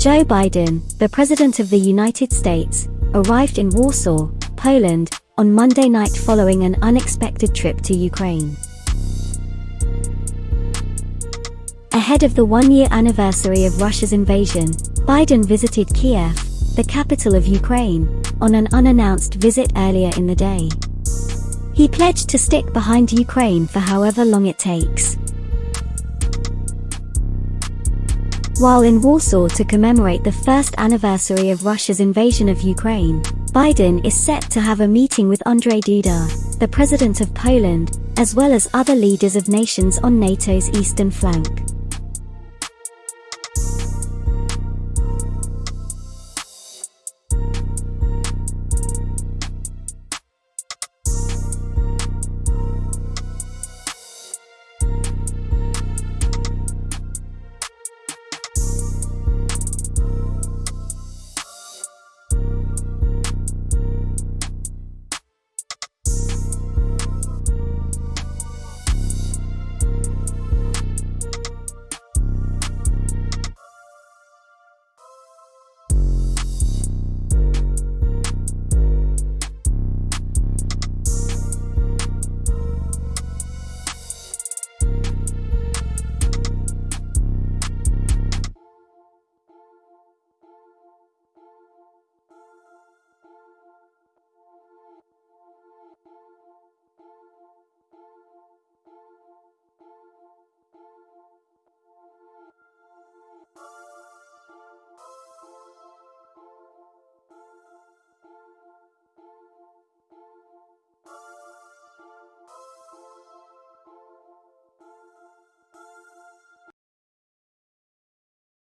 Joe Biden, the President of the United States, arrived in Warsaw, Poland, on Monday night following an unexpected trip to Ukraine. Ahead of the one-year anniversary of Russia's invasion, Biden visited Kiev, the capital of Ukraine, on an unannounced visit earlier in the day. He pledged to stick behind Ukraine for however long it takes. While in Warsaw to commemorate the first anniversary of Russia's invasion of Ukraine, Biden is set to have a meeting with Andrzej Duda, the president of Poland, as well as other leaders of nations on NATO's eastern flank.